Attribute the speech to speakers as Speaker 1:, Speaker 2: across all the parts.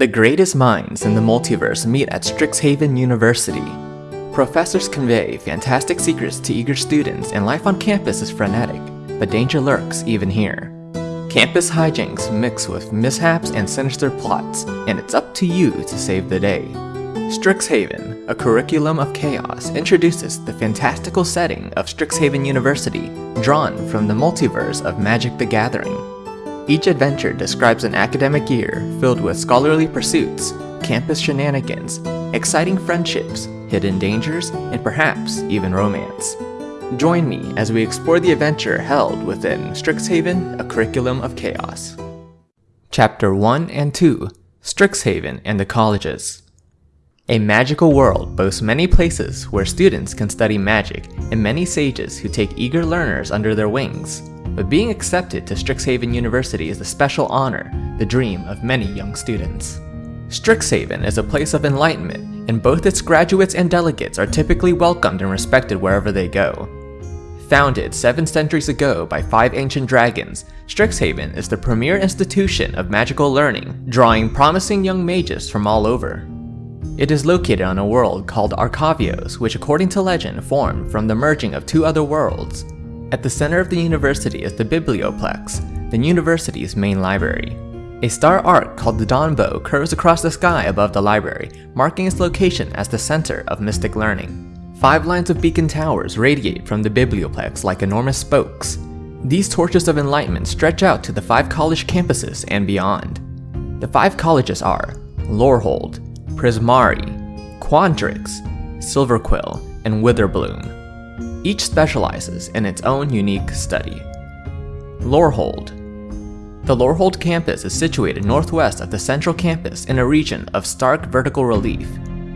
Speaker 1: The greatest minds in the multiverse meet at Strixhaven University. Professors convey fantastic secrets to eager students and life on campus is frenetic, but danger lurks even here. Campus hijinks mix with mishaps and sinister plots, and it's up to you to save the day. Strixhaven, a curriculum of chaos, introduces the fantastical setting of Strixhaven University, drawn from the multiverse of Magic the Gathering. Each adventure describes an academic year filled with scholarly pursuits, campus shenanigans, exciting friendships, hidden dangers, and perhaps even romance. Join me as we explore the adventure held within Strixhaven, a curriculum of chaos. Chapter 1 and 2 Strixhaven and the Colleges A magical world boasts many places where students can study magic and many sages who take eager learners under their wings. But being accepted to Strixhaven University is a special honor, the dream of many young students. Strixhaven is a place of enlightenment, and both its graduates and delegates are typically welcomed and respected wherever they go. Founded seven centuries ago by five ancient dragons, Strixhaven is the premier institution of magical learning, drawing promising young mages from all over. It is located on a world called Arcavios, which according to legend formed from the merging of two other worlds. At the center of the university is the Biblioplex, the university's main library. A star arc called the Dawnbow curves across the sky above the library, marking its location as the center of mystic learning. Five lines of beacon towers radiate from the biblioplex like enormous spokes. These torches of enlightenment stretch out to the five college campuses and beyond. The five colleges are Lorehold, Prismari, Quandrix, Silverquill, and Witherbloom. Each specializes in its own unique study. Lorehold The Lorehold campus is situated northwest of the central campus in a region of stark vertical relief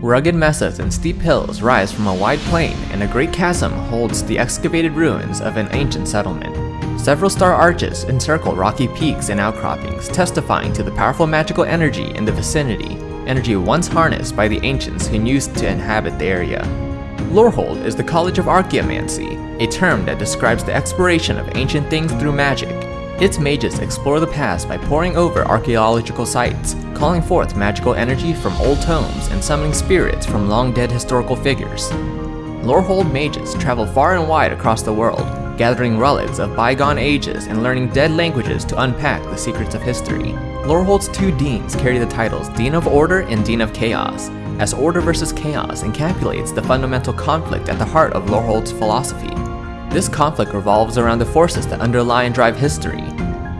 Speaker 1: Rugged mesas and steep hills rise from a wide plain, and a great chasm holds the excavated ruins of an ancient settlement. Several star arches encircle rocky peaks and outcroppings, testifying to the powerful magical energy in the vicinity, energy once harnessed by the ancients who used to inhabit the area. Lorehold is the College of Archaeomancy, a term that describes the exploration of ancient things through magic, its mages explore the past by poring over archaeological sites, calling forth magical energy from old tomes and summoning spirits from long-dead historical figures. Lorehold mages travel far and wide across the world, gathering relics of bygone ages and learning dead languages to unpack the secrets of history. Lorehold's two deans carry the titles Dean of Order and Dean of Chaos, as order versus chaos encapsulates the fundamental conflict at the heart of Lorehold's philosophy. This conflict revolves around the forces that underlie and drive history.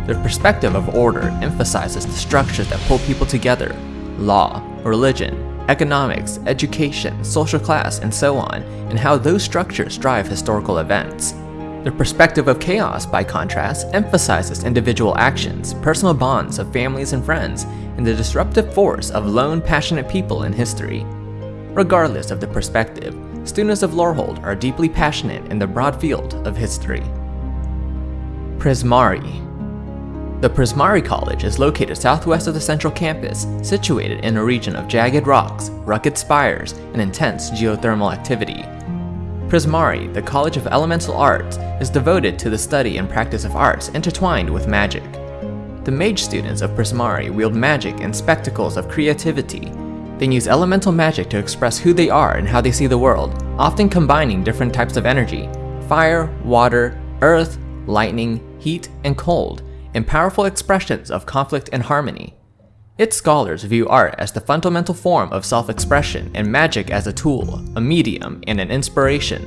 Speaker 1: The perspective of order emphasizes the structures that pull people together law, religion, economics, education, social class, and so on, and how those structures drive historical events. The perspective of chaos, by contrast, emphasizes individual actions, personal bonds of families and friends, and the disruptive force of lone, passionate people in history. Regardless of the perspective, students of Lorehold are deeply passionate in the broad field of history. Prismari The Prismari College is located southwest of the central campus, situated in a region of jagged rocks, rugged spires, and intense geothermal activity. Prismari, the College of Elemental Arts, is devoted to the study and practice of arts intertwined with magic. The mage students of Prismari wield magic and spectacles of creativity then use elemental magic to express who they are and how they see the world, often combining different types of energy fire, water, earth, lightning, heat, and cold in powerful expressions of conflict and harmony. Its scholars view art as the fundamental form of self expression and magic as a tool, a medium, and an inspiration.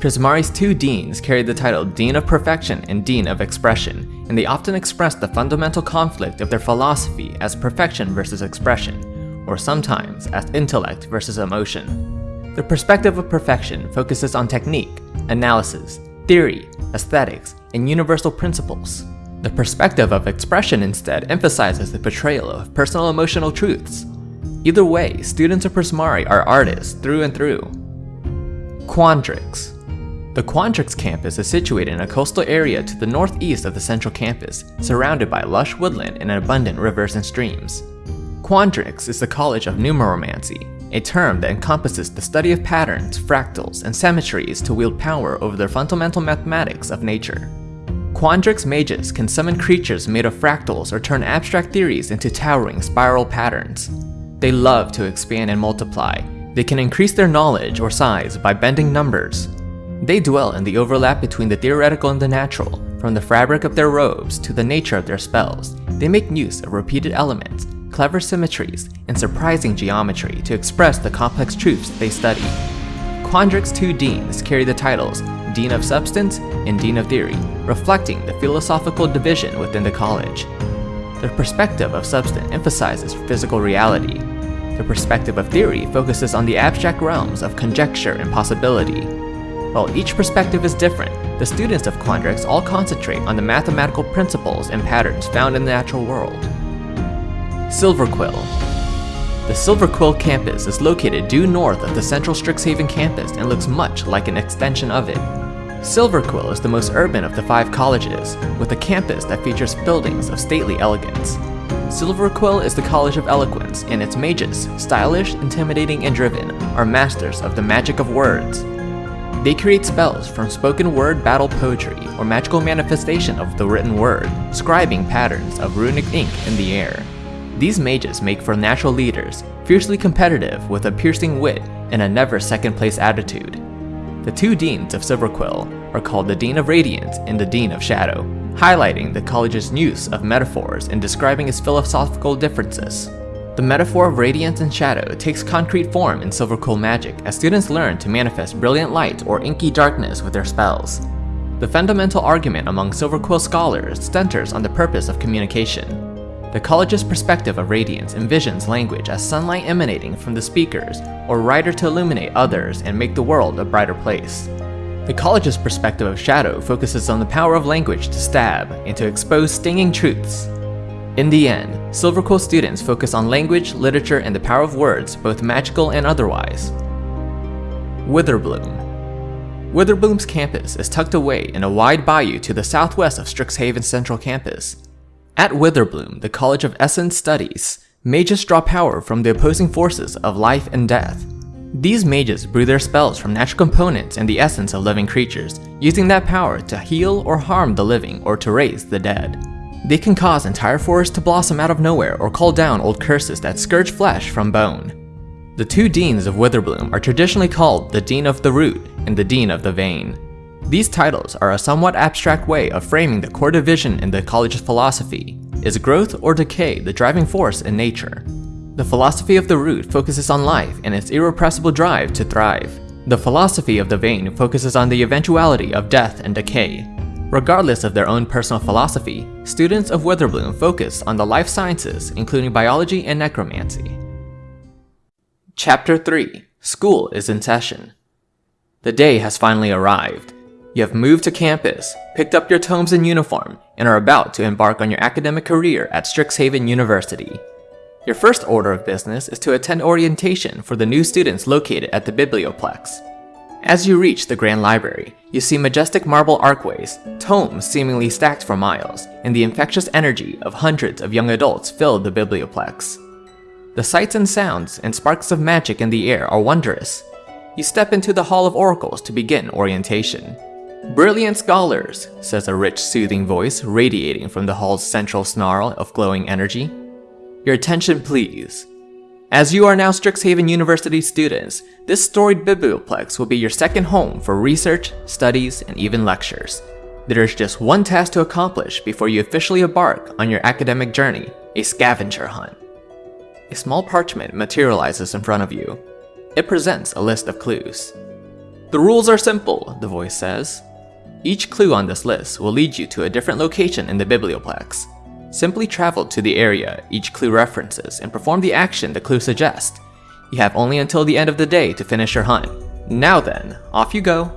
Speaker 1: Prismari's two deans carried the title Dean of Perfection and Dean of Expression, and they often express the fundamental conflict of their philosophy as perfection versus expression, or sometimes as intellect versus emotion. The perspective of perfection focuses on technique, analysis, theory, aesthetics, and universal principles. The perspective of expression instead emphasizes the portrayal of personal emotional truths. Either way, students of Prismari are artists through and through. Quandrix The Quandrix campus is situated in a coastal area to the northeast of the central campus, surrounded by lush woodland and abundant rivers and streams. Quandrix is the College of Numeromancy, a term that encompasses the study of patterns, fractals, and symmetries to wield power over the fundamental mathematics of nature. Quandrix mages can summon creatures made of fractals or turn abstract theories into towering spiral patterns. They love to expand and multiply. They can increase their knowledge or size by bending numbers. They dwell in the overlap between the theoretical and the natural, from the fabric of their robes to the nature of their spells. They make use of repeated elements, clever symmetries, and surprising geometry to express the complex truths they study. Quandrix two deans carry the titles Dean of Substance and Dean of Theory, reflecting the philosophical division within the college. The perspective of substance emphasizes physical reality. The perspective of theory focuses on the abstract realms of conjecture and possibility. While each perspective is different, the students of Quandrix all concentrate on the mathematical principles and patterns found in the natural world. Silverquill The Silverquill campus is located due north of the central Strixhaven campus and looks much like an extension of it. Silverquill is the most urban of the five colleges, with a campus that features buildings of stately elegance. Silverquill is the College of Eloquence, and its mages, stylish, intimidating, and driven, are masters of the magic of words. They create spells from spoken word battle poetry or magical manifestation of the written word, scribing patterns of runic ink in the air. These mages make for natural leaders, fiercely competitive with a piercing wit and a never second place attitude. The two deans of Silverquill are called the Dean of Radiance and the Dean of Shadow, highlighting the college's use of metaphors in describing its philosophical differences. The metaphor of radiance and shadow takes concrete form in Silverquill magic as students learn to manifest brilliant light or inky darkness with their spells. The fundamental argument among Silverquill scholars centers on the purpose of communication. The college's perspective of radiance envisions language as sunlight emanating from the speakers, or writer to illuminate others and make the world a brighter place. The college's perspective of shadow focuses on the power of language to stab and to expose stinging truths. In the end, Silverquill students focus on language, literature, and the power of words, both magical and otherwise. Witherbloom Witherbloom's campus is tucked away in a wide bayou to the southwest of Strixhaven's central campus. At Witherbloom, the College of Essence studies, mages draw power from the opposing forces of life and death. These mages brew their spells from natural components and the essence of living creatures, using that power to heal or harm the living or to raise the dead. They can cause entire forests to blossom out of nowhere or call down old curses that scourge flesh from bone. The two deans of Witherbloom are traditionally called the Dean of the Root and the Dean of the Vein. These titles are a somewhat abstract way of framing the core division in the college's philosophy. Is growth or decay the driving force in nature? The philosophy of the root focuses on life and its irrepressible drive to thrive. The philosophy of the vein focuses on the eventuality of death and decay. Regardless of their own personal philosophy, students of Witherbloom focus on the life sciences, including biology and necromancy. Chapter 3 School is in session. The day has finally arrived. You have moved to campus, picked up your tomes and uniform, and are about to embark on your academic career at Strixhaven University. Your first order of business is to attend orientation for the new students located at the Biblioplex. As you reach the Grand Library, you see majestic marble archways, tomes seemingly stacked for miles, and the infectious energy of hundreds of young adults fill the Biblioplex. The sights and sounds and sparks of magic in the air are wondrous. You step into the Hall of Oracles to begin orientation. Brilliant scholars, says a rich, soothing voice radiating from the hall's central snarl of glowing energy. Your attention, please. As you are now Strixhaven University students, this storied biblioplex will be your second home for research, studies, and even lectures. There is just one task to accomplish before you officially embark on your academic journey, a scavenger hunt. A small parchment materializes in front of you. It presents a list of clues. The rules are simple, the voice says. Each clue on this list will lead you to a different location in the Biblioplex. Simply travel to the area each clue references and perform the action the clue suggests. You have only until the end of the day to finish your hunt. Now then, off you go.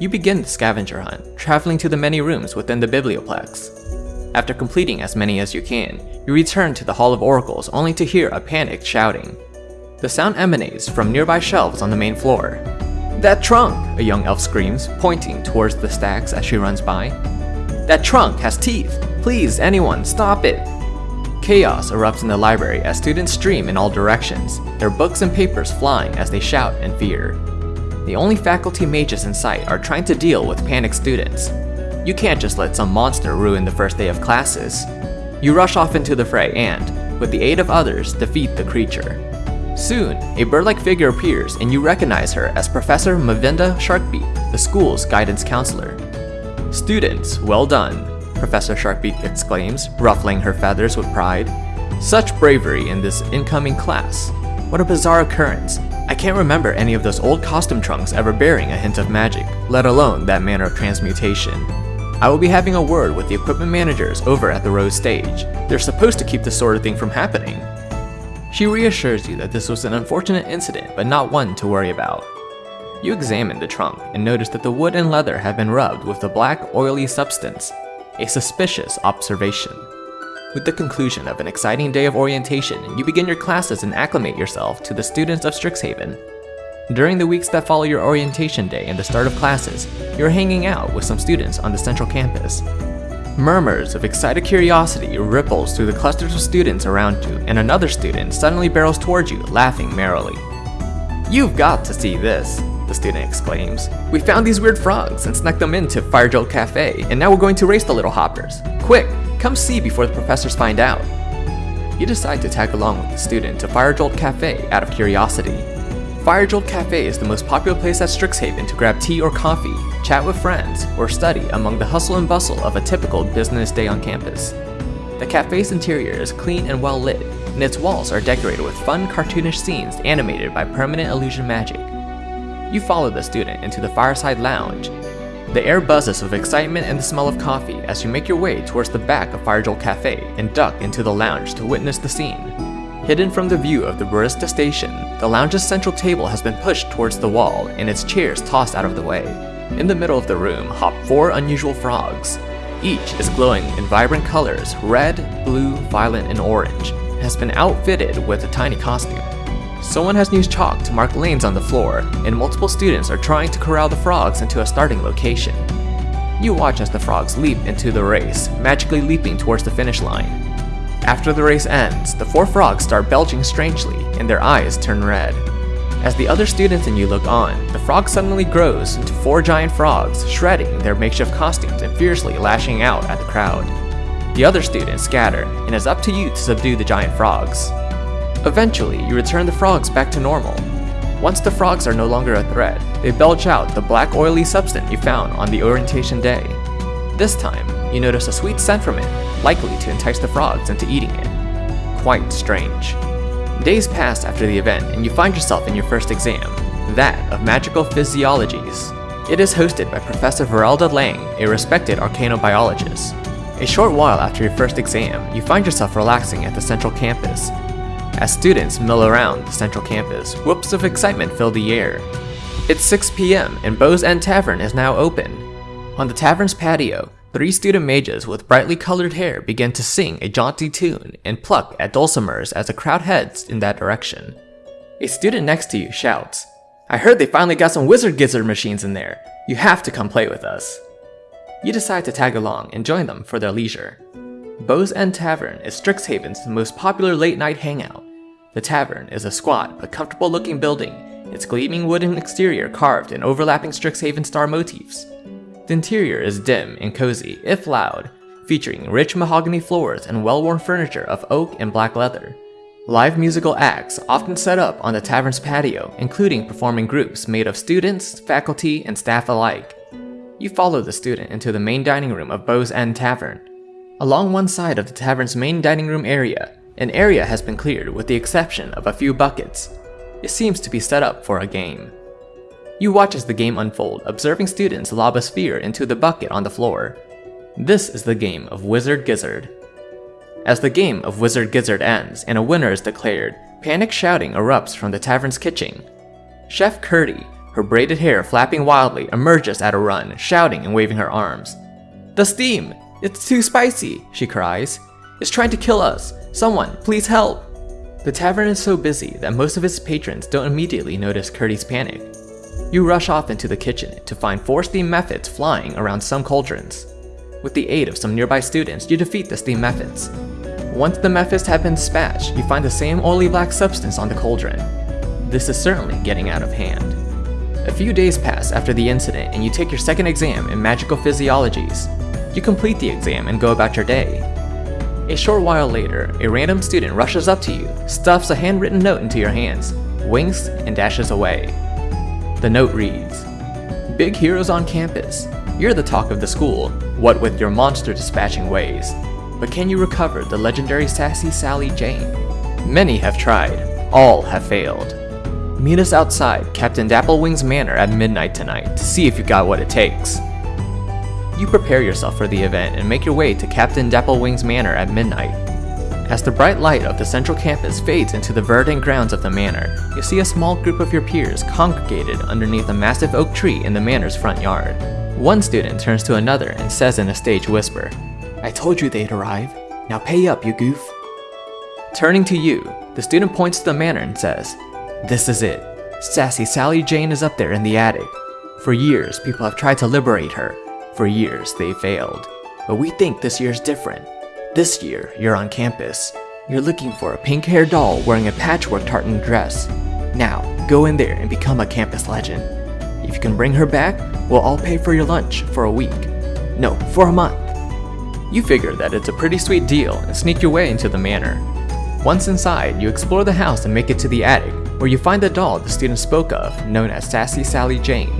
Speaker 1: You begin the scavenger hunt, traveling to the many rooms within the Biblioplex. After completing as many as you can, you return to the Hall of Oracles only to hear a panicked shouting. The sound emanates from nearby shelves on the main floor. That trunk! A young elf screams, pointing towards the stacks as she runs by. That trunk has teeth! Please, anyone, stop it! Chaos erupts in the library as students stream in all directions, their books and papers flying as they shout in fear. The only faculty mages in sight are trying to deal with panicked students. You can't just let some monster ruin the first day of classes. You rush off into the fray and, with the aid of others, defeat the creature. Soon, a bird-like figure appears and you recognize her as Professor Mavinda Sharkbeak, the school's guidance counselor. Students, well done, Professor Sharkbeak exclaims, ruffling her feathers with pride. Such bravery in this incoming class. What a bizarre occurrence. I can't remember any of those old costume trunks ever bearing a hint of magic, let alone that manner of transmutation. I will be having a word with the equipment managers over at the Rose stage. They're supposed to keep this sort of thing from happening. She reassures you that this was an unfortunate incident, but not one to worry about. You examine the trunk and notice that the wood and leather have been rubbed with a black, oily substance, a suspicious observation. With the conclusion of an exciting day of orientation, you begin your classes and acclimate yourself to the students of Strixhaven. During the weeks that follow your orientation day and the start of classes, you're hanging out with some students on the central campus. Murmurs of excited curiosity ripples through the clusters of students around you, and another student suddenly barrels towards you, laughing merrily. You've got to see this, the student exclaims. We found these weird frogs and snuck them into Firejolt Cafe, and now we're going to race the little hoppers. Quick, come see before the professors find out. You decide to tag along with the student to Firejolt Cafe out of curiosity. Firejolt Cafe is the most popular place at Strixhaven to grab tea or coffee, chat with friends, or study among the hustle and bustle of a typical business day on campus. The cafe's interior is clean and well lit, and its walls are decorated with fun cartoonish scenes animated by permanent illusion magic. You follow the student into the fireside lounge. The air buzzes with excitement and the smell of coffee as you make your way towards the back of Firejolt Cafe and duck into the lounge to witness the scene. Hidden from the view of the barista station, the lounge's central table has been pushed towards the wall and its chairs tossed out of the way. In the middle of the room hop four unusual frogs. Each is glowing in vibrant colors, red, blue, violet, and orange, and has been outfitted with a tiny costume. Someone has used chalk to mark lanes on the floor, and multiple students are trying to corral the frogs into a starting location. You watch as the frogs leap into the race, magically leaping towards the finish line. After the race ends, the four frogs start belching strangely, and their eyes turn red. As the other students and you look on, the frog suddenly grows into four giant frogs, shredding their makeshift costumes and fiercely lashing out at the crowd. The other students scatter, and it's up to you to subdue the giant frogs. Eventually, you return the frogs back to normal. Once the frogs are no longer a threat, they belch out the black oily substance you found on the orientation day. This time, you notice a sweet scent from it, likely to entice the frogs into eating it. Quite strange. Days pass after the event and you find yourself in your first exam, that of Magical Physiologies. It is hosted by Professor Veralda Lang, a respected arcanobiologist. A short while after your first exam, you find yourself relaxing at the central campus, as students mill around the central campus, whoops of excitement fill the air. It's 6 p.m. and Bow's End Tavern is now open. On the tavern's patio, three student mages with brightly colored hair begin to sing a jaunty tune and pluck at dulcimers as the crowd heads in that direction. A student next to you shouts, I heard they finally got some wizard gizzard machines in there. You have to come play with us. You decide to tag along and join them for their leisure. Bow's End Tavern is Strixhaven's most popular late night hangout. The tavern is a squat but comfortable looking building, its gleaming wooden exterior carved in overlapping Strixhaven star motifs. The interior is dim and cozy, if loud, featuring rich mahogany floors and well-worn furniture of oak and black leather. Live musical acts often set up on the tavern's patio, including performing groups made of students, faculty, and staff alike. You follow the student into the main dining room of Bow's End Tavern. Along one side of the tavern's main dining room area, an area has been cleared with the exception of a few buckets. It seems to be set up for a game. You watch as the game unfold, observing students lob a sphere into the bucket on the floor. This is the game of Wizard Gizzard. As the game of Wizard Gizzard ends and a winner is declared, panic shouting erupts from the tavern's kitchen. Chef Curdy, her braided hair flapping wildly, emerges at a run, shouting and waving her arms. The steam! It's too spicy, she cries. It's trying to kill us. Someone, please help! The tavern is so busy that most of its patrons don't immediately notice Curdy's panic. You rush off into the kitchen to find four steam mephits flying around some cauldrons. With the aid of some nearby students, you defeat the steam mephits. Once the mephits have been dispatched, you find the same oily black substance on the cauldron. This is certainly getting out of hand. A few days pass after the incident and you take your second exam in Magical Physiologies. You complete the exam and go about your day. A short while later, a random student rushes up to you, stuffs a handwritten note into your hands, winks, and dashes away. The note reads, Big heroes on campus. You're the talk of the school, what with your monster dispatching ways. But can you recover the legendary Sassy Sally Jane? Many have tried, all have failed. Meet us outside Captain Dapplewing's manor at midnight tonight to see if you got what it takes. You prepare yourself for the event and make your way to Captain Dapplewing's manor at midnight. As the bright light of the central campus fades into the verdant grounds of the manor, you see a small group of your peers congregated underneath a massive oak tree in the manor's front yard. One student turns to another and says in a stage whisper, I told you they'd arrive. Now pay up, you goof. Turning to you, the student points to the manor and says, This is it. Sassy Sally Jane is up there in the attic. For years, people have tried to liberate her. For years, they failed. But we think this year's different. This year, you're on campus. You're looking for a pink-haired doll wearing a patchwork tartan dress. Now, go in there and become a campus legend. If you can bring her back, we'll all pay for your lunch for a week. No, for a month. You figure that it's a pretty sweet deal and sneak your way into the manor. Once inside, you explore the house and make it to the attic, where you find the doll the student spoke of, known as Sassy Sally Jane.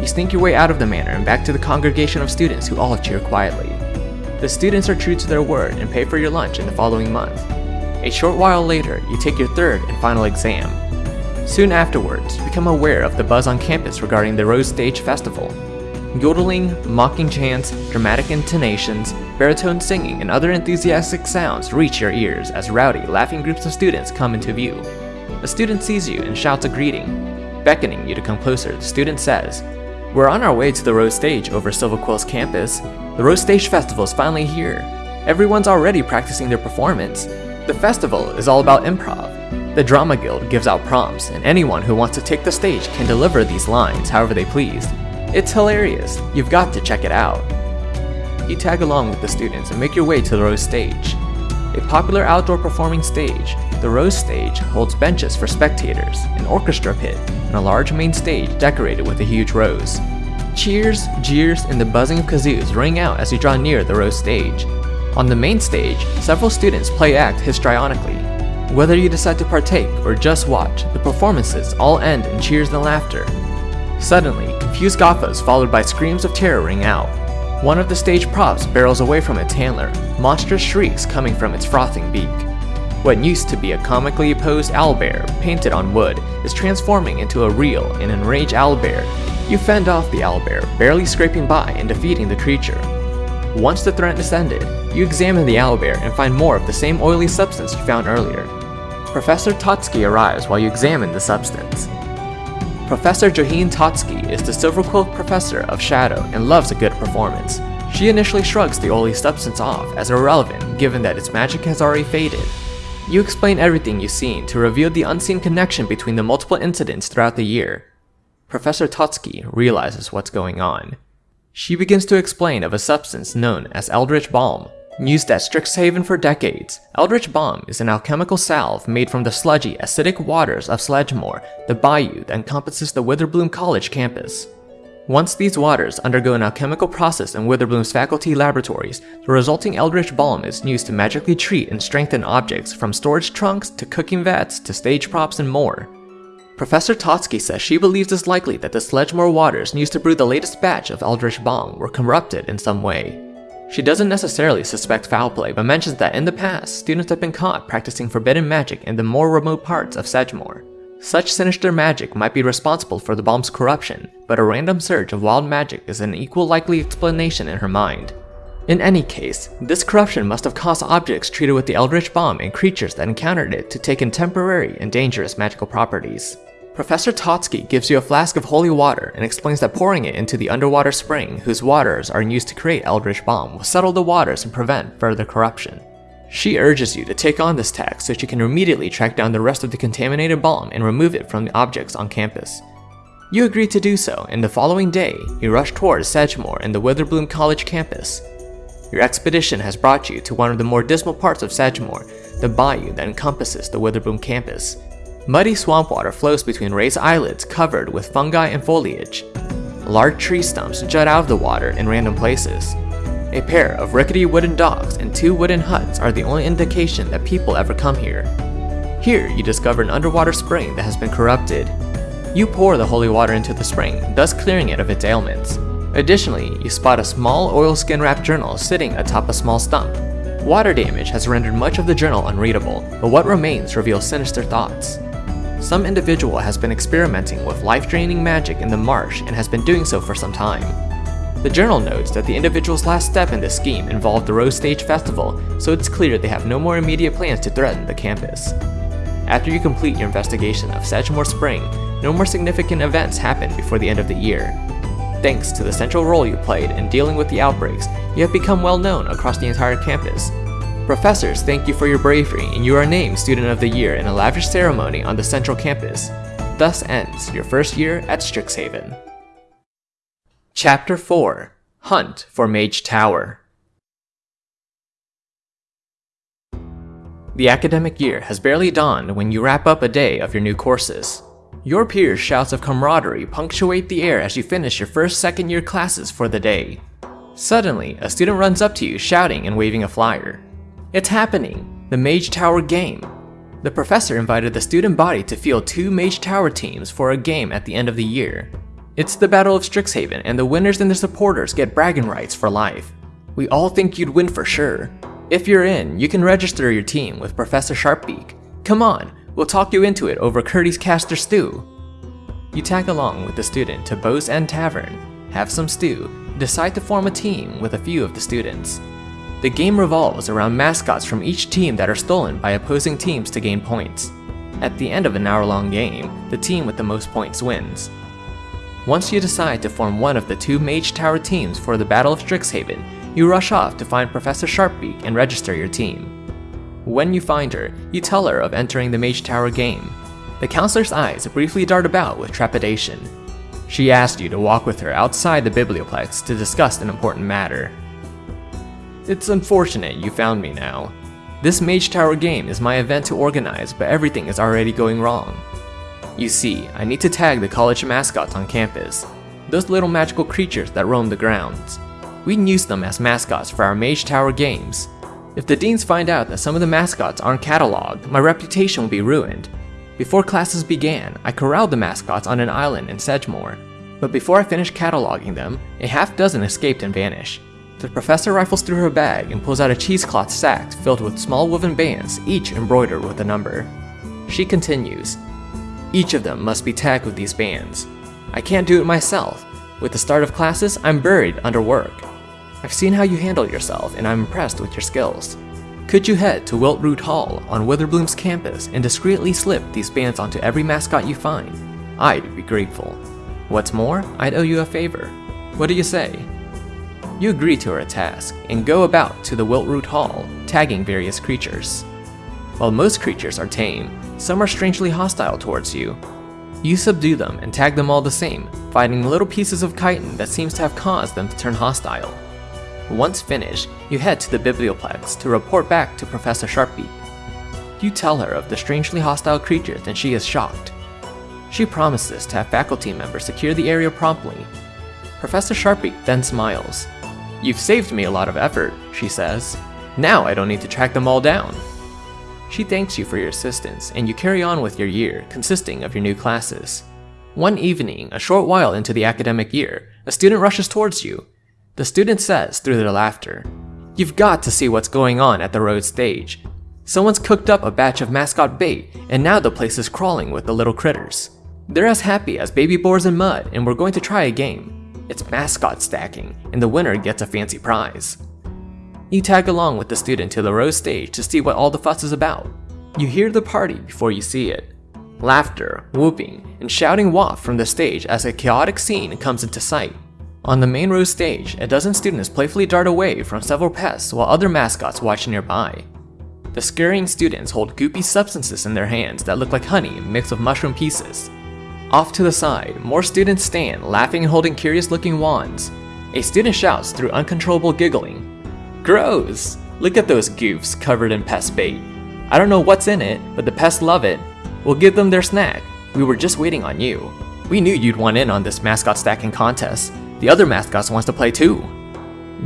Speaker 1: You sneak your way out of the manor and back to the congregation of students who all cheer quietly. The students are true to their word and pay for your lunch in the following month. A short while later, you take your third and final exam. Soon afterwards, you become aware of the buzz on campus regarding the Rose Stage Festival. Yodeling, mocking chants, dramatic intonations, baritone singing, and other enthusiastic sounds reach your ears as rowdy, laughing groups of students come into view. A student sees you and shouts a greeting. Beckoning you to come closer, the student says, We're on our way to the Rose Stage over Silverquill's campus. The Rose Stage Festival is finally here. Everyone's already practicing their performance. The festival is all about improv. The Drama Guild gives out prompts, and anyone who wants to take the stage can deliver these lines however they please. It's hilarious. You've got to check it out. You tag along with the students and make your way to the Rose Stage. A popular outdoor performing stage, the Rose Stage holds benches for spectators, an orchestra pit, and a large main stage decorated with a huge rose. Cheers, jeers, and the buzzing of kazoos ring out as you draw near the Rose stage. On the main stage, several students play act histrionically. Whether you decide to partake or just watch, the performances all end in cheers and laughter. Suddenly, confused gaffas followed by screams of terror ring out. One of the stage props barrels away from its handler, monstrous shrieks coming from its frothing beak. What used to be a comically posed owlbear painted on wood is transforming into a real and enraged owlbear you fend off the owlbear, barely scraping by and defeating the creature. Once the threat is ended, you examine the owlbear and find more of the same oily substance you found earlier. Professor Totsky arrives while you examine the substance. Professor Joheen Totsky is the Silverquill professor of Shadow and loves a good performance. She initially shrugs the oily substance off as irrelevant given that its magic has already faded. You explain everything you've seen to reveal the unseen connection between the multiple incidents throughout the year, Professor Totsky realizes what's going on. She begins to explain of a substance known as Eldritch Balm. Used at Strixhaven for decades, Eldritch Balm is an alchemical salve made from the sludgy, acidic waters of Sedgemoor, the bayou that encompasses the Witherbloom College campus. Once these waters undergo an alchemical process in Witherbloom's faculty laboratories, the resulting Eldritch Balm is used to magically treat and strengthen objects from storage trunks to cooking vats to stage props and more. Professor Totsky says she believes it's likely that the Sedgemoor waters used to brew the latest batch of Eldritch Balm were corrupted in some way. She doesn't necessarily suspect foul play, but mentions that in the past, students have been caught practicing forbidden magic in the more remote parts of Sedgemoor. Such sinister magic might be responsible for the balm's corruption, but a random surge of wild magic is an equal likely explanation in her mind. In any case, this corruption must have caused objects treated with the Eldritch Balm and creatures that encountered it to take in temporary and dangerous magical properties. Professor Totsky gives you a flask of holy water and explains that pouring it into the underwater spring, whose waters are used to create Eldritch Balm, will settle the waters and prevent further corruption. She urges you to take on this task so she can immediately track down the rest of the contaminated balm and remove it from the objects on campus. You agree to do so, and the following day, you rush towards Sedgemoor and the Witherbloom College campus. Your expedition has brought you to one of the more dismal parts of Sedgemoor, the bayou that encompasses the Witherbloom campus. Muddy swamp water flows between raised islets covered with fungi and foliage. Large tree stumps jut out of the water in random places. A pair of rickety wooden docks and two wooden huts are the only indication that people ever come here. Here, you discover an underwater spring that has been corrupted. You pour the holy water into the spring, thus clearing it of its ailments. Additionally, you spot a small oilskin wrapped journal sitting atop a small stump. Water damage has rendered much of the journal unreadable, but what remains reveals sinister thoughts. Some individual has been experimenting with life-draining magic in the marsh and has been doing so for some time. The journal notes that the individual's last step in this scheme involved the Rose Stage Festival, so it's clear they have no more immediate plans to threaten the campus. After you complete your investigation of Sedgemoor Spring, no more significant events happen before the end of the year. Thanks to the central role you played in dealing with the outbreaks, you have become well known across the entire campus, Professors thank you for your bravery and you are named Student of the Year in a lavish ceremony on the central campus. Thus ends your first year at Strixhaven. Chapter 4 Hunt for Mage Tower The academic year has barely dawned when you wrap up a day of your new courses. Your peers' shouts of camaraderie punctuate the air as you finish your first second year classes for the day. Suddenly, a student runs up to you shouting and waving a flyer. It's happening! The Mage Tower game! The professor invited the student body to field two Mage Tower teams for a game at the end of the year. It's the Battle of Strixhaven, and the winners and their supporters get bragging rights for life. We all think you'd win for sure. If you're in, you can register your team with Professor Sharpbeak. Come on, we'll talk you into it over Curdy's Caster Stew. You tag along with the student to Bow's End Tavern, have some stew, decide to form a team with a few of the students. The game revolves around mascots from each team that are stolen by opposing teams to gain points. At the end of an hour-long game, the team with the most points wins. Once you decide to form one of the two Mage Tower teams for the Battle of Strixhaven, you rush off to find Professor Sharpbeak and register your team. When you find her, you tell her of entering the Mage Tower game. The counselor's eyes briefly dart about with trepidation. She asked you to walk with her outside the Biblioplex to discuss an important matter. It's unfortunate you found me now. This Mage Tower game is my event to organize, but everything is already going wrong. You see, I need to tag the college mascots on campus, those little magical creatures that roam the grounds. We can use them as mascots for our Mage Tower games. If the deans find out that some of the mascots aren't cataloged, my reputation will be ruined. Before classes began, I corralled the mascots on an island in Sedgemoor, but before I finished cataloging them, a half dozen escaped and vanished. The professor rifles through her bag and pulls out a cheesecloth sack filled with small woven bands, each embroidered with a number. She continues, Each of them must be tagged with these bands. I can't do it myself. With the start of classes, I'm buried under work. I've seen how you handle yourself and I'm impressed with your skills. Could you head to Wiltroot Hall on Witherbloom's campus and discreetly slip these bands onto every mascot you find? I'd be grateful. What's more, I'd owe you a favor. What do you say? You agree to her task and go about to the Wiltroot Hall, tagging various creatures. While most creatures are tame, some are strangely hostile towards you. You subdue them and tag them all the same, finding little pieces of chitin that seems to have caused them to turn hostile. Once finished, you head to the Biblioplex to report back to Professor Sharpbeak. You tell her of the strangely hostile creatures and she is shocked. She promises to have faculty members secure the area promptly. Professor Sharpbeak then smiles You've saved me a lot of effort, she says. Now I don't need to track them all down. She thanks you for your assistance, and you carry on with your year, consisting of your new classes. One evening, a short while into the academic year, a student rushes towards you. The student says, through their laughter, You've got to see what's going on at the Rose Stage. Someone's cooked up a batch of mascot bait, and now the place is crawling with the little critters. They're as happy as baby boars in mud, and we're going to try a game. It's mascot stacking, and the winner gets a fancy prize. You tag along with the student to the rose stage to see what all the fuss is about. You hear the party before you see it. Laughter, whooping, and shouting waft from the stage as a chaotic scene comes into sight. On the main rose stage, a dozen students playfully dart away from several pests while other mascots watch nearby. The scurrying students hold goopy substances in their hands that look like honey mixed with mushroom pieces. Off to the side, more students stand, laughing and holding curious looking wands. A student shouts through uncontrollable giggling. Gross! Look at those goofs covered in pest bait. I don't know what's in it, but the pests love it. We'll give them their snack. We were just waiting on you. We knew you'd want in on this mascot stacking contest. The other mascots wants to play too.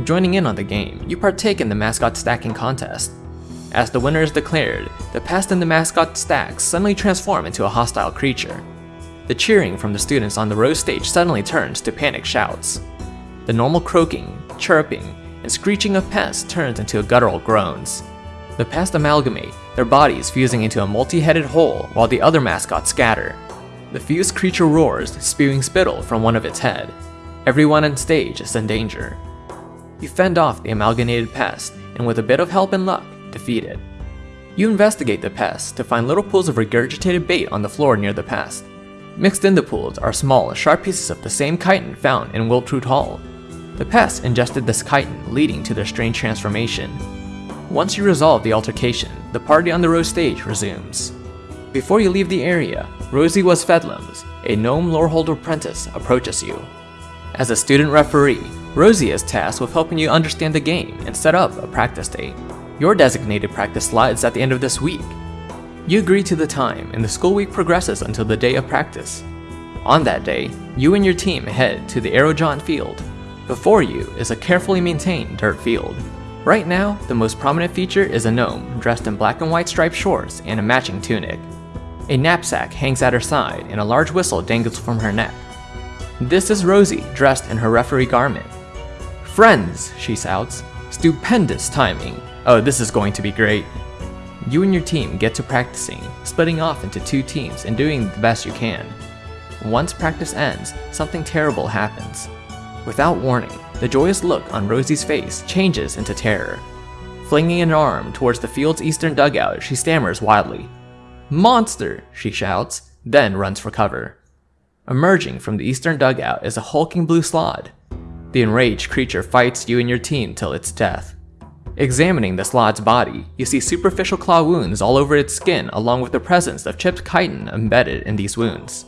Speaker 1: Joining in on the game, you partake in the mascot stacking contest. As the winner is declared, the pest and the mascot stacks suddenly transform into a hostile creature. The cheering from the students on the Rose Stage suddenly turns to panic shouts. The normal croaking, chirping, and screeching of pests turns into guttural groans. The pests amalgamate, their bodies fusing into a multi-headed whole while the other mascots scatter. The fused creature roars, spewing spittle from one of its head. Everyone on stage is in danger. You fend off the amalgamated pest, and with a bit of help and luck, defeat it. You investigate the pest to find little pools of regurgitated bait on the floor near the pest. Mixed in the pools are small, sharp pieces of the same chitin found in Wiltroot Hall. The pests ingested this chitin, leading to their strange transformation. Once you resolve the altercation, the party on the Rose Stage resumes. Before you leave the area, Rosie Wuzfeddlims, a gnome loreholder apprentice, approaches you. As a student referee, Rosie is tasked with helping you understand the game and set up a practice date. Your designated practice slides at the end of this week. You agree to the time, and the school week progresses until the day of practice. On that day, you and your team head to the Aerojohn field. Before you is a carefully maintained dirt field. Right now, the most prominent feature is a gnome dressed in black and white striped shorts and a matching tunic. A knapsack hangs at her side and a large whistle dangles from her neck. This is Rosie, dressed in her referee garment. Friends, she shouts. Stupendous timing. Oh, this is going to be great. You and your team get to practicing, splitting off into two teams and doing the best you can. Once practice ends, something terrible happens. Without warning, the joyous look on Rosie's face changes into terror. Flinging an arm towards the field's eastern dugout, she stammers wildly. Monster! she shouts, then runs for cover. Emerging from the eastern dugout is a hulking blue slaad. The enraged creature fights you and your team till its death. Examining the slaad's body, you see superficial claw wounds all over its skin along with the presence of chipped chitin embedded in these wounds.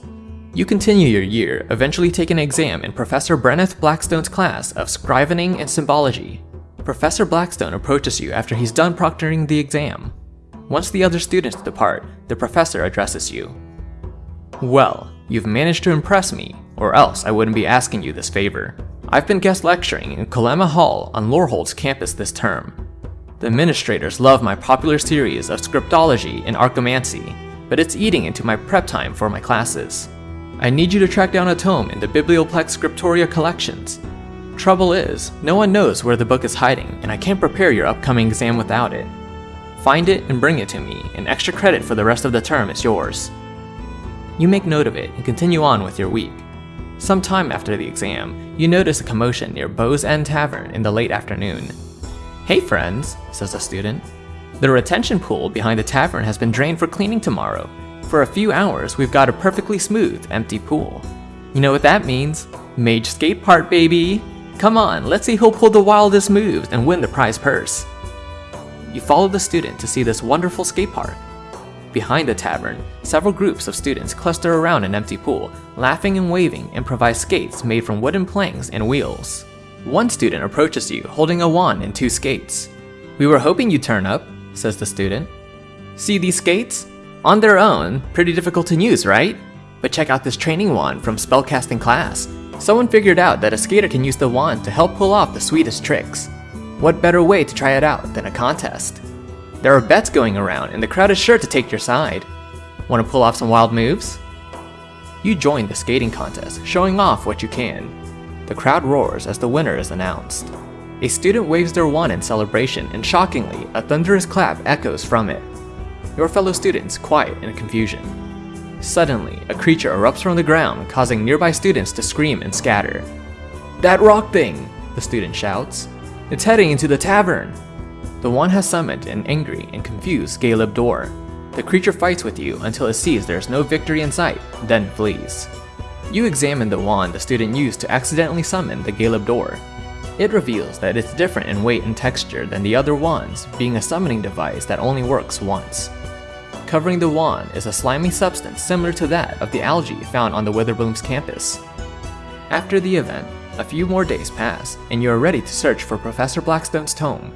Speaker 1: You continue your year, eventually take an exam in Professor Brenneth Blackstone's class of Scrivening and Symbology. Professor Blackstone approaches you after he's done proctoring the exam. Once the other students depart, the professor addresses you. Well, you've managed to impress me, or else I wouldn't be asking you this favor. I've been guest lecturing in Kolema Hall on Lorehold's campus this term. The administrators love my popular series of scriptology and archaeomancy, but it's eating into my prep time for my classes. I need you to track down a tome in the Biblioplex Scriptoria collections. Trouble is, no one knows where the book is hiding, and I can't prepare your upcoming exam without it. Find it and bring it to me, and extra credit for the rest of the term is yours. You make note of it and continue on with your week. Sometime after the exam, you notice a commotion near Bow's End Tavern in the late afternoon. Hey friends, says a student. The retention pool behind the tavern has been drained for cleaning tomorrow, for a few hours, we've got a perfectly smooth, empty pool. You know what that means? Mage skate part, baby! Come on, let's see who'll pull the wildest moves and win the prize purse. You follow the student to see this wonderful skate park. Behind the tavern, several groups of students cluster around an empty pool, laughing and waving improvise skates made from wooden planks and wheels. One student approaches you holding a wand and two skates. We were hoping you'd turn up, says the student. See these skates? On their own, pretty difficult to use, right? But check out this training wand from spellcasting class. Someone figured out that a skater can use the wand to help pull off the sweetest tricks. What better way to try it out than a contest? There are bets going around and the crowd is sure to take your side. Want to pull off some wild moves? You join the skating contest, showing off what you can. The crowd roars as the winner is announced. A student waves their wand in celebration and shockingly, a thunderous clap echoes from it your fellow students quiet in confusion. Suddenly, a creature erupts from the ground, causing nearby students to scream and scatter. That rock thing! The student shouts. It's heading into the tavern! The one has summoned an angry and confused Galeb Duhr. The creature fights with you until it sees there is no victory in sight, then flees. You examine the wand the student used to accidentally summon the Galeb Duhr. It reveals that it's different in weight and texture than the other wands, being a summoning device that only works once. Covering the wand is a slimy substance similar to that of the algae found on the Witherbloom's campus. After the event, a few more days pass, and you are ready to search for Professor Blackstone's tome.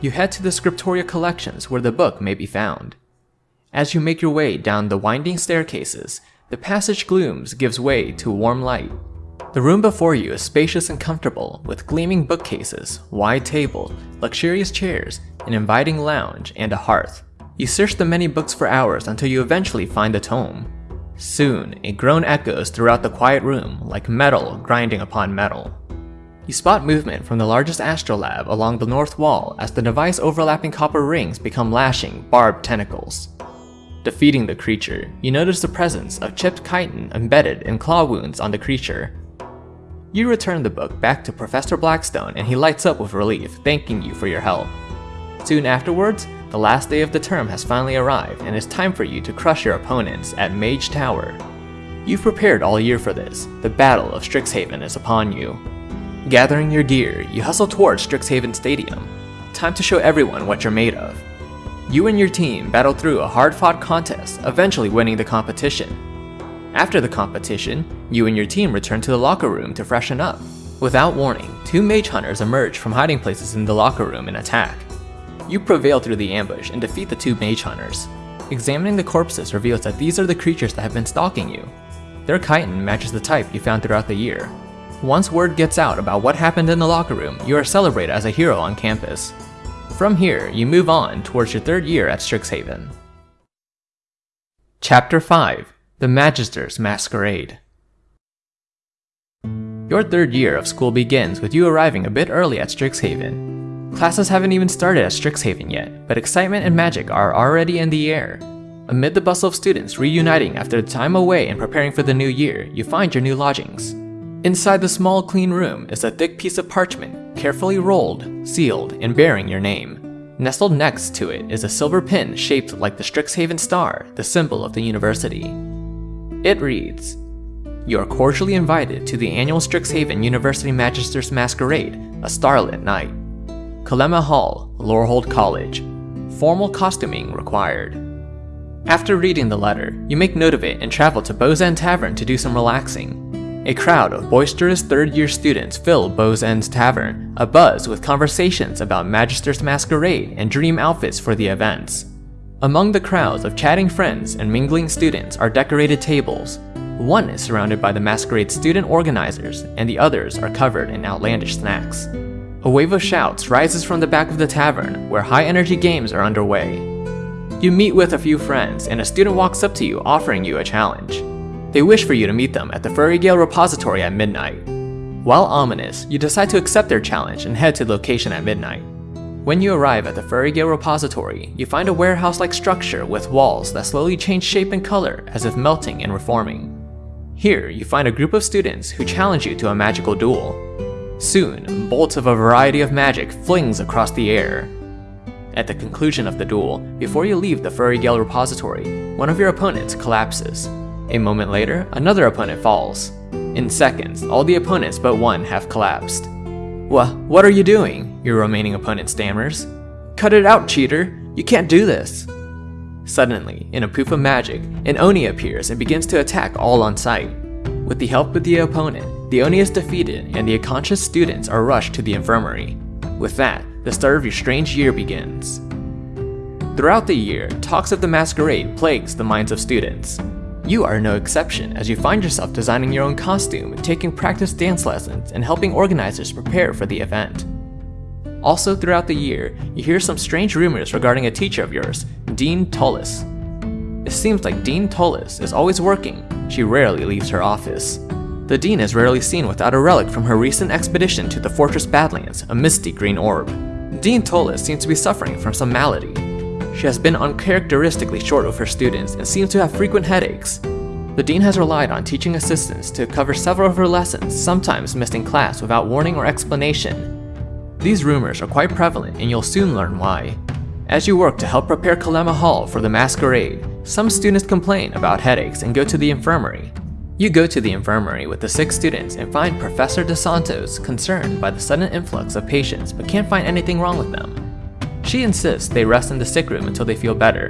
Speaker 1: You head to the Scriptoria collections where the book may be found. As you make your way down the winding staircases, the passage glooms gives way to warm light. The room before you is spacious and comfortable, with gleaming bookcases, wide tables, luxurious chairs, an inviting lounge, and a hearth. You search the many books for hours until you eventually find a tome. Soon, a groan echoes throughout the quiet room like metal grinding upon metal. You spot movement from the largest astrolabe along the north wall as the device overlapping copper rings become lashing, barbed tentacles. Defeating the creature, you notice the presence of chipped chitin embedded in claw wounds on the creature. You return the book back to Professor Blackstone and he lights up with relief, thanking you for your help. Soon afterwards, the last day of the term has finally arrived and it's time for you to crush your opponents at Mage Tower. You've prepared all year for this, the Battle of Strixhaven is upon you. Gathering your gear, you hustle towards Strixhaven Stadium. Time to show everyone what you're made of. You and your team battle through a hard-fought contest, eventually winning the competition. After the competition, you and your team return to the locker room to freshen up. Without warning, two mage hunters emerge from hiding places in the locker room and attack. You prevail through the ambush and defeat the two mage hunters. Examining the corpses reveals that these are the creatures that have been stalking you. Their chitin matches the type you found throughout the year. Once word gets out about what happened in the locker room, you are celebrated as a hero on campus. From here, you move on towards your third year at Strixhaven. Chapter 5 The Magister's Masquerade Your third year of school begins with you arriving a bit early at Strixhaven. Classes haven't even started at Strixhaven yet, but excitement and magic are already in the air. Amid the bustle of students reuniting after the time away and preparing for the new year, you find your new lodgings. Inside the small clean room is a thick piece of parchment, carefully rolled, sealed, and bearing your name. Nestled next to it is a silver pin shaped like the Strixhaven star, the symbol of the university. It reads, You are cordially invited to the annual Strixhaven University Magister's Masquerade, a starlit night. Kalema Hall, Lorehold College. Formal costuming required. After reading the letter, you make note of it and travel to End Tavern to do some relaxing. A crowd of boisterous third year students fill Bow's End Tavern, abuzz with conversations about Magister's Masquerade and dream outfits for the events. Among the crowds of chatting friends and mingling students are decorated tables. One is surrounded by the Masquerade student organizers, and the others are covered in outlandish snacks. A wave of shouts rises from the back of the tavern, where high-energy games are underway. You meet with a few friends, and a student walks up to you offering you a challenge. They wish for you to meet them at the Furry Gale Repository at midnight. While ominous, you decide to accept their challenge and head to the location at midnight. When you arrive at the Furry Gale Repository, you find a warehouse-like structure with walls that slowly change shape and color as if melting and reforming. Here, you find a group of students who challenge you to a magical duel. Soon, bolts of a variety of magic flings across the air. At the conclusion of the duel, before you leave the Furry Gale repository, one of your opponents collapses. A moment later, another opponent falls. In seconds, all the opponents but one have collapsed. Wha- what are you doing? Your remaining opponent stammers. Cut it out, cheater! You can't do this! Suddenly, in a poof of magic, an Oni appears and begins to attack all on sight. With the help of the opponent, the Oni is defeated and the unconscious students are rushed to the infirmary. With that, the start of your strange year begins. Throughout the year, talks of the masquerade plagues the minds of students. You are no exception as you find yourself designing your own costume, taking practice dance lessons, and helping organizers prepare for the event. Also throughout the year, you hear some strange rumors regarding a teacher of yours, Dean Tullis. It seems like Dean Tullis is always working, she rarely leaves her office. The Dean is rarely seen without a relic from her recent expedition to the Fortress Badlands, a misty green orb. Dean Tullis seems to be suffering from some malady. She has been uncharacteristically short with her students and seems to have frequent headaches. The Dean has relied on teaching assistants to cover several of her lessons, sometimes missing class without warning or explanation. These rumors are quite prevalent and you'll soon learn why. As you work to help prepare Kalema Hall for the masquerade, some students complain about headaches and go to the infirmary. You go to the infirmary with the six students and find Professor DeSantos concerned by the sudden influx of patients but can't find anything wrong with them. She insists they rest in the sick room until they feel better.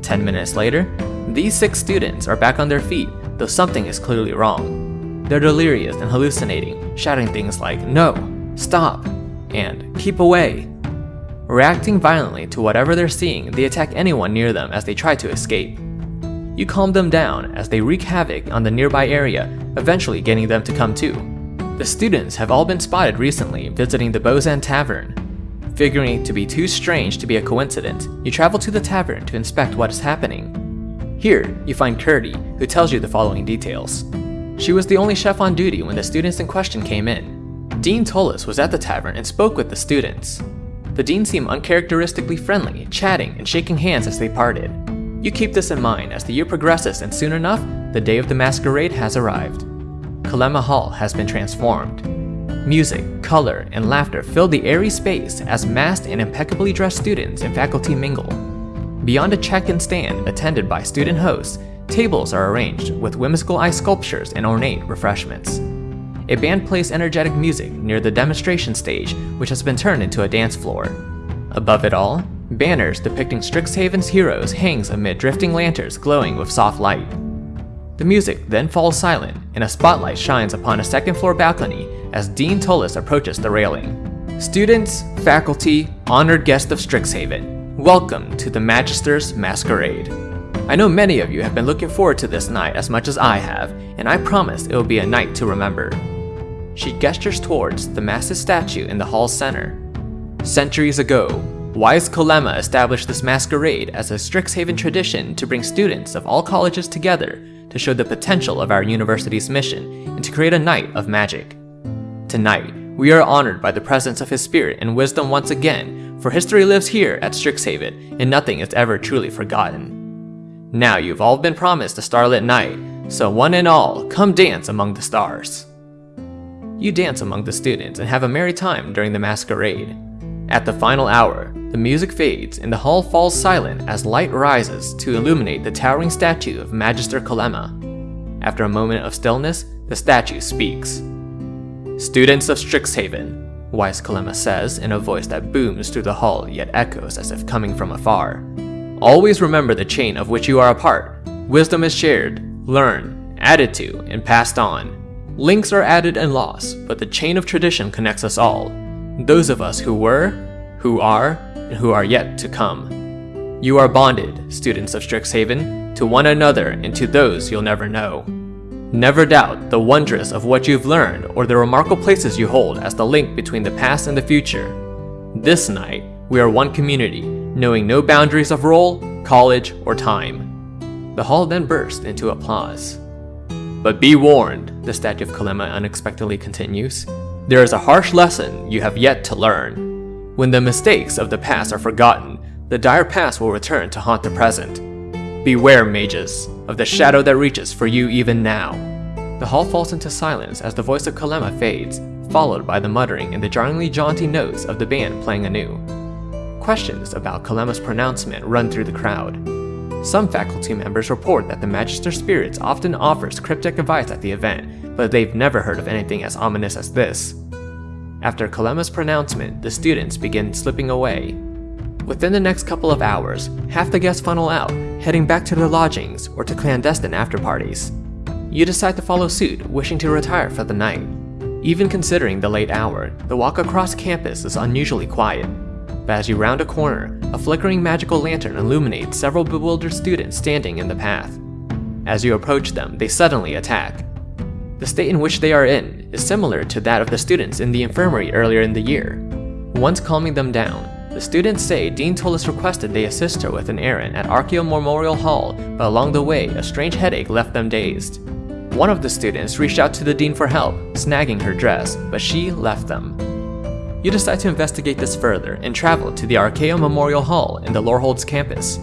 Speaker 1: Ten minutes later, these six students are back on their feet, though something is clearly wrong. They're delirious and hallucinating, shouting things like, no, stop, and keep away. Reacting violently to whatever they're seeing, they attack anyone near them as they try to escape. You calm them down as they wreak havoc on the nearby area, eventually getting them to come too. The students have all been spotted recently visiting the Bow's End Tavern. Figuring it to be too strange to be a coincidence, you travel to the tavern to inspect what is happening. Here, you find Curdy, who tells you the following details. She was the only chef on duty when the students in question came in. Dean Tullis was at the tavern and spoke with the students. The dean seemed uncharacteristically friendly, chatting and shaking hands as they parted. You keep this in mind as the year progresses and soon enough, the day of the masquerade has arrived. Kalema Hall has been transformed. Music, color, and laughter fill the airy space as masked and impeccably dressed students and faculty mingle. Beyond a check-in stand attended by student hosts, tables are arranged with whimsical ice sculptures and ornate refreshments. A band plays energetic music near the demonstration stage, which has been turned into a dance floor. Above it all, banners depicting Strixhaven's heroes hangs amid drifting lanterns glowing with soft light. The music then falls silent, and a spotlight shines upon a second floor balcony as Dean Tullis approaches the railing. Students, faculty, honored guests of Strixhaven, welcome to the Magister's Masquerade. I know many of you have been looking forward to this night as much as I have, and I promise it will be a night to remember. She gestures towards the massive statue in the hall's center. Centuries ago, wise Kalema established this masquerade as a Strixhaven tradition to bring students of all colleges together to show the potential of our university's mission and to create a night of magic. Tonight, we are honored by the presence of his spirit and wisdom once again, for history lives here at Strixhaven and nothing is ever truly forgotten. Now you've all been promised a starlit night, so one and all, come dance among the stars. You dance among the students and have a merry time during the masquerade. At the final hour, the music fades and the hall falls silent as light rises to illuminate the towering statue of Magister Kalema. After a moment of stillness, the statue speaks. Students of Strixhaven, Wise Kalema says in a voice that booms through the hall yet echoes as if coming from afar. Always remember the chain of which you are a part. Wisdom is shared, learned, added to, and passed on. Links are added and lost, but the chain of tradition connects us all. Those of us who were, who are, and who are yet to come. You are bonded, students of Strixhaven, to one another and to those you'll never know. Never doubt the wondrous of what you've learned or the remarkable places you hold as the link between the past and the future. This night, we are one community, knowing no boundaries of role, college, or time. The hall then burst into applause. But be warned, the statue of Kalema unexpectedly continues. There is a harsh lesson you have yet to learn. When the mistakes of the past are forgotten, the dire past will return to haunt the present. Beware, mages, of the shadow that reaches for you even now. The hall falls into silence as the voice of Kalema fades, followed by the muttering and the jarringly jaunty notes of the band playing anew. Questions about Kalema's pronouncement run through the crowd. Some faculty members report that the Magister Spirits often offers cryptic advice at the event, but they've never heard of anything as ominous as this. After Kalema's pronouncement, the students begin slipping away. Within the next couple of hours, half the guests funnel out, heading back to their lodgings or to clandestine after-parties. You decide to follow suit, wishing to retire for the night. Even considering the late hour, the walk across campus is unusually quiet. But as you round a corner, a flickering magical lantern illuminates several bewildered students standing in the path. As you approach them, they suddenly attack. The state in which they are in is similar to that of the students in the infirmary earlier in the year. Once calming them down, the students say Dean Tullis requested they assist her with an errand at Archeo Memorial Hall, but along the way, a strange headache left them dazed. One of the students reached out to the dean for help, snagging her dress, but she left them. You decide to investigate this further and travel to the Archeo Memorial Hall in the Loreholds campus.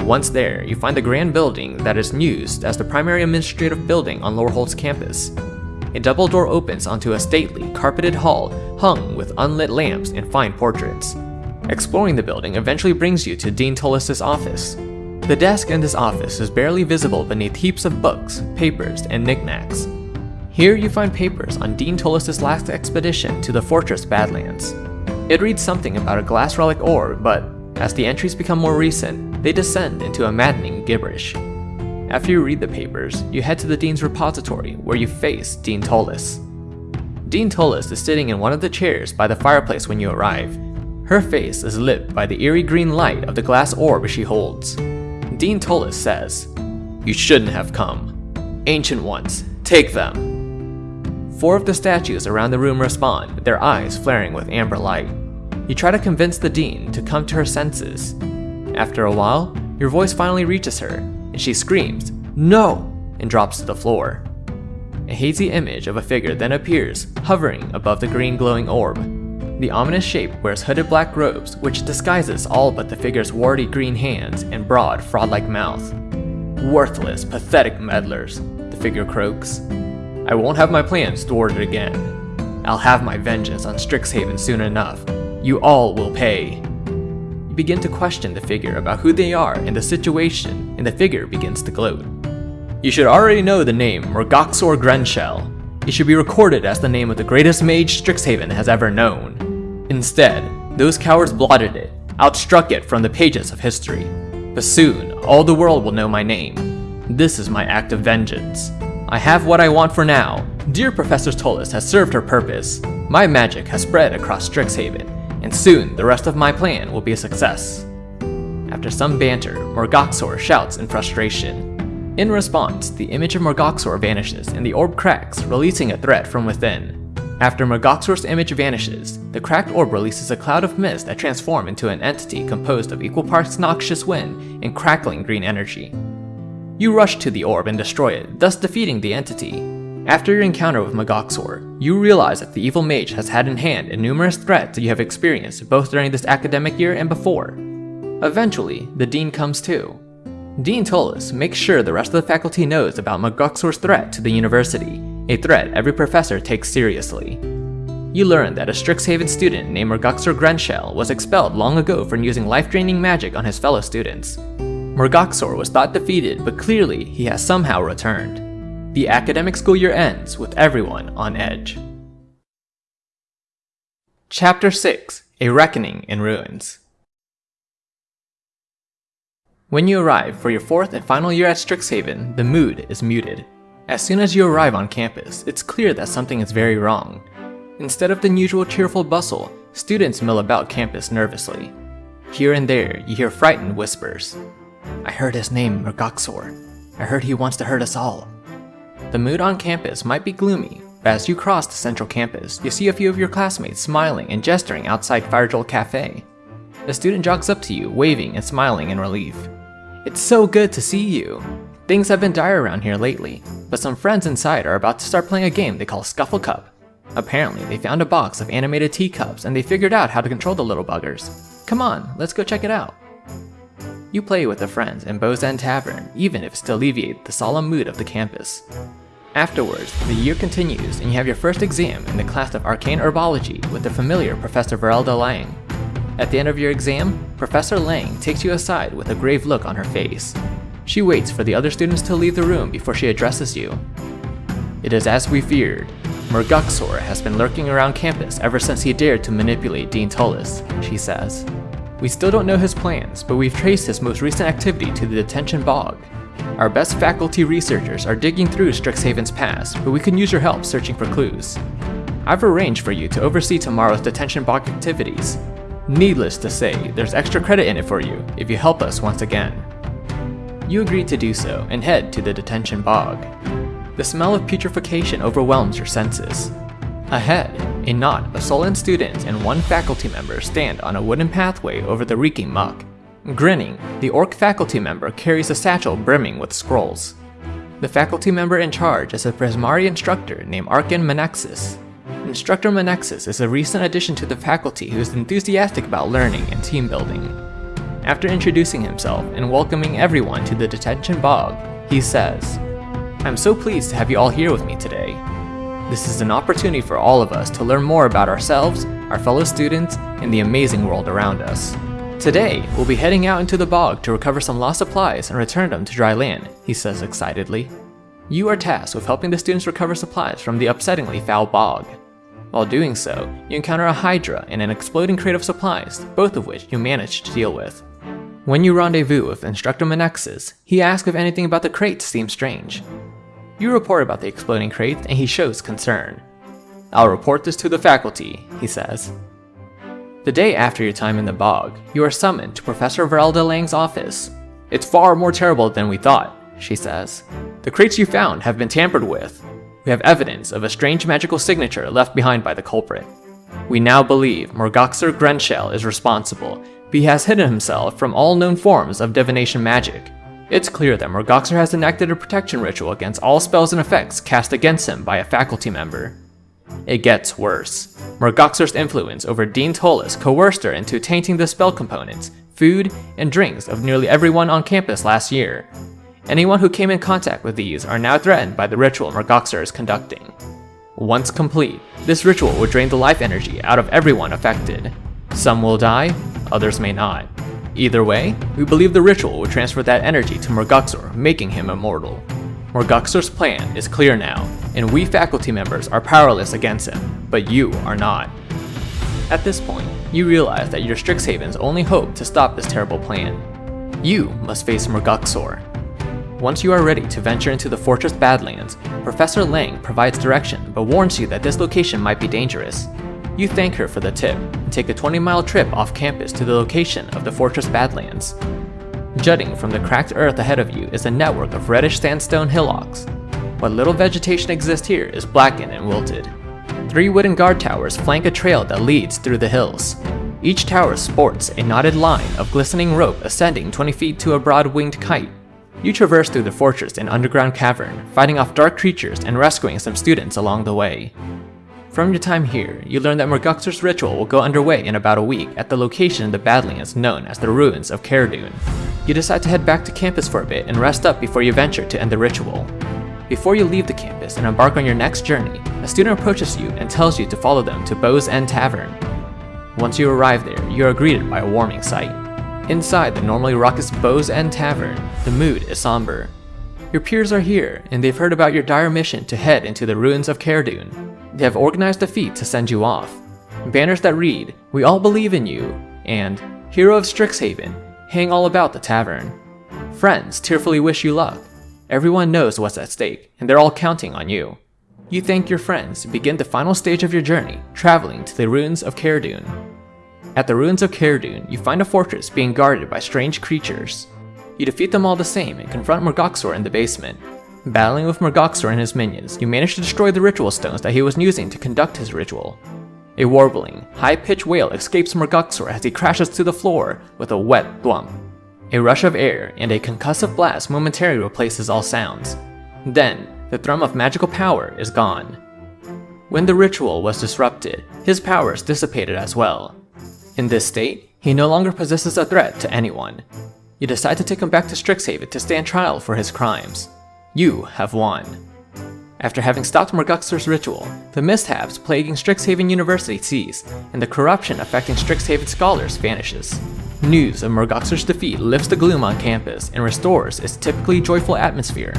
Speaker 1: Once there, you find the grand building that is used as the primary administrative building on Loreholds campus. A double door opens onto a stately, carpeted hall hung with unlit lamps and fine portraits. Exploring the building eventually brings you to Dean Tullis' office. The desk in this office is barely visible beneath heaps of books, papers, and knickknacks. Here you find papers on Dean Tullis' last expedition to the Fortress Badlands. It reads something about a glass relic ore, but as the entries become more recent, they descend into a maddening gibberish. After you read the papers, you head to the Dean's repository where you face Dean Tullis. Dean Tullis is sitting in one of the chairs by the fireplace when you arrive. Her face is lit by the eerie green light of the glass orb she holds. Dean Tullis says, You shouldn't have come. Ancient ones, take them. Four of the statues around the room respond, their eyes flaring with amber light. You try to convince the Dean to come to her senses. After a while, your voice finally reaches her, and she screams, No! and drops to the floor. A hazy image of a figure then appears, hovering above the green glowing orb. The ominous shape wears hooded black robes, which disguises all but the figure's warty green hands and broad, fraud-like mouth. Worthless, pathetic meddlers, the figure croaks. I won't have my plans thwarted again. I'll have my vengeance on Strixhaven soon enough. You all will pay. You begin to question the figure about who they are and the situation, and the figure begins to gloat. You should already know the name Morgoxor Grenshell. It should be recorded as the name of the greatest mage Strixhaven has ever known. Instead, those cowards blotted it, outstruck it from the pages of history. But soon, all the world will know my name. This is my act of vengeance. I have what I want for now. Dear Professor Tullis has served her purpose. My magic has spread across Strixhaven, and soon the rest of my plan will be a success. After some banter, Morgoxor shouts in frustration. In response, the image of Morgoxor vanishes and the orb cracks, releasing a threat from within. After Morgoxor's image vanishes, the cracked orb releases a cloud of mist that transforms into an entity composed of equal parts noxious wind and crackling green energy. You rush to the orb and destroy it, thus defeating the entity. After your encounter with Morgoxor, you realize that the evil mage has had in hand in numerous threats that you have experienced both during this academic year and before. Eventually, the Dean comes too. Dean Tullis makes sure the rest of the faculty knows about Morgoxor's threat to the university a threat every professor takes seriously. You learn that a Strixhaven student named Morgoxor Grenshell was expelled long ago for using life-draining magic on his fellow students. Morgoxor was thought defeated, but clearly he has somehow returned. The academic school year ends with everyone on edge. Chapter 6 A Reckoning in Ruins When you arrive for your fourth and final year at Strixhaven, the mood is muted. As soon as you arrive on campus, it's clear that something is very wrong. Instead of the usual cheerful bustle, students mill about campus nervously. Here and there, you hear frightened whispers. I heard his name, Morgoxor. I heard he wants to hurt us all. The mood on campus might be gloomy, but as you cross the central campus, you see a few of your classmates smiling and gesturing outside Firejolt Cafe. A student jogs up to you, waving and smiling in relief. It's so good to see you. Things have been dire around here lately, but some friends inside are about to start playing a game they call Scuffle Cup. Apparently, they found a box of animated teacups and they figured out how to control the little buggers. Come on, let's go check it out. You play with the friends in Bow's End Tavern, even if it's to alleviate the solemn mood of the campus. Afterwards, the year continues and you have your first exam in the class of Arcane Herbology with the familiar Professor Verelda Lang. At the end of your exam, Professor Lang takes you aside with a grave look on her face. She waits for the other students to leave the room before she addresses you. It is as we feared. Morgoxor has been lurking around campus ever since he dared to manipulate Dean Tullis, she says. We still don't know his plans, but we've traced his most recent activity to the detention bog. Our best faculty researchers are digging through Strixhaven's past, but we can use your help searching for clues. I've arranged for you to oversee tomorrow's detention bog activities. Needless to say, there's extra credit in it for you if you help us once again. You agree to do so and head to the detention bog. The smell of putrefaction overwhelms your senses. Ahead, a knot of sullen students and one faculty member stand on a wooden pathway over the reeking muck. Grinning, the orc faculty member carries a satchel brimming with scrolls. The faculty member in charge is a Prismari instructor named Arkan Menexus. Instructor Menexus is a recent addition to the faculty who is enthusiastic about learning and team building. After introducing himself and welcoming everyone to the detention bog, he says, I'm so pleased to have you all here with me today. This is an opportunity for all of us to learn more about ourselves, our fellow students, and the amazing world around us. Today, we'll be heading out into the bog to recover some lost supplies and return them to dry land, he says excitedly. You are tasked with helping the students recover supplies from the upsettingly foul bog. While doing so, you encounter a Hydra and an exploding crate of supplies, both of which you manage to deal with. When you rendezvous with Instructor Menexus, he asks if anything about the crates seems strange. You report about the exploding crate and he shows concern. I'll report this to the faculty, he says. The day after your time in the bog, you are summoned to Professor Verelda Lang's office. It's far more terrible than we thought, she says. The crates you found have been tampered with. We have evidence of a strange magical signature left behind by the culprit. We now believe Morgoxor Grenshell is responsible, he has hidden himself from all known forms of divination magic. It's clear that Morgoxor has enacted a protection ritual against all spells and effects cast against him by a faculty member. It gets worse. Morgoxor's influence over Dean Tullis coerced her into tainting the spell components, food, and drinks of nearly everyone on campus last year. Anyone who came in contact with these are now threatened by the ritual Morgoxor is conducting. Once complete, this ritual will drain the life energy out of everyone affected. Some will die, others may not. Either way, we believe the ritual will transfer that energy to Morgoxor, making him immortal. Morgoxor's plan is clear now, and we faculty members are powerless against him, but you are not. At this point, you realize that your Strixhaven's only hope to stop this terrible plan. You must face Morgoxor. Once you are ready to venture into the Fortress Badlands, Professor Lang provides direction but warns you that this location might be dangerous. You thank her for the tip and take a 20 mile trip off campus to the location of the Fortress Badlands. Jutting from the cracked earth ahead of you is a network of reddish sandstone hillocks. What little vegetation exists here is blackened and wilted. Three wooden guard towers flank a trail that leads through the hills. Each tower sports a knotted line of glistening rope ascending 20 feet to a broad-winged kite. You traverse through the fortress and underground cavern, fighting off dark creatures and rescuing some students along the way. From your time here, you learn that Morgoxor's ritual will go underway in about a week at the location in the Badlands known as the Ruins of Caradun. You decide to head back to campus for a bit and rest up before you venture to end the ritual. Before you leave the campus and embark on your next journey, a student approaches you and tells you to follow them to Bow's End Tavern. Once you arrive there, you are greeted by a warming sight. Inside the normally raucous Bow's End Tavern, the mood is somber. Your peers are here, and they've heard about your dire mission to head into the ruins of Caradun. They have organized a feat to send you off. Banners that read, We all believe in you, and Hero of Strixhaven, hang all about the tavern. Friends tearfully wish you luck. Everyone knows what's at stake, and they're all counting on you. You thank your friends to begin the final stage of your journey, traveling to the ruins of Caradun. At the ruins of Caradun, you find a fortress being guarded by strange creatures. You defeat them all the same and confront Morgoxor in the basement. Battling with Morgoxor and his minions, you manage to destroy the ritual stones that he was using to conduct his ritual. A warbling, high-pitched wail escapes Morgoxor as he crashes to the floor with a wet thwomp. A rush of air and a concussive blast momentarily replaces all sounds. Then, the thrum of magical power is gone. When the ritual was disrupted, his powers dissipated as well. In this state, he no longer possesses a threat to anyone. You decide to take him back to Strixhaven to stand trial for his crimes. You have won. After having stopped Morgoxor's ritual, the mishaps plaguing Strixhaven University cease, and the corruption affecting Strixhaven scholars vanishes. News of Morgoxor's defeat lifts the gloom on campus and restores its typically joyful atmosphere.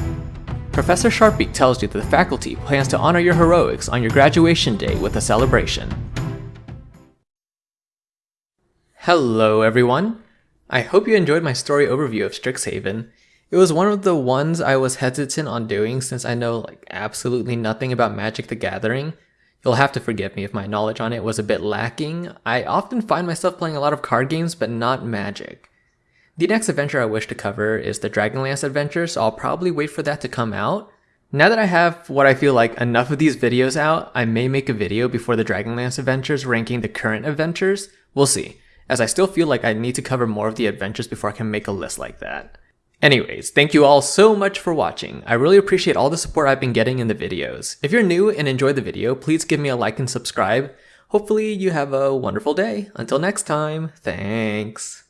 Speaker 1: Professor Sharpbeak tells you that the faculty plans to honor your heroics on your graduation day with a celebration. Hello everyone! I hope you enjoyed my story overview of Strixhaven. It was one of the ones I was hesitant on doing since I know like absolutely nothing about Magic the Gathering. You'll have to forgive me if my knowledge on it was a bit lacking. I often find myself playing a lot of card games but not Magic. The next adventure I wish to cover is the Dragonlance adventure, so I'll probably wait for that to come out. Now that I have what I feel like enough of these videos out, I may make a video before the Dragonlance adventures ranking the current adventures. We'll see, as I still feel like I need to cover more of the adventures before I can make a list like that. Anyways, thank you all so much for watching. I really appreciate all the support I've been getting in the videos. If you're new and enjoyed the video, please give me a like and subscribe. Hopefully you have a wonderful day. Until next time, thanks.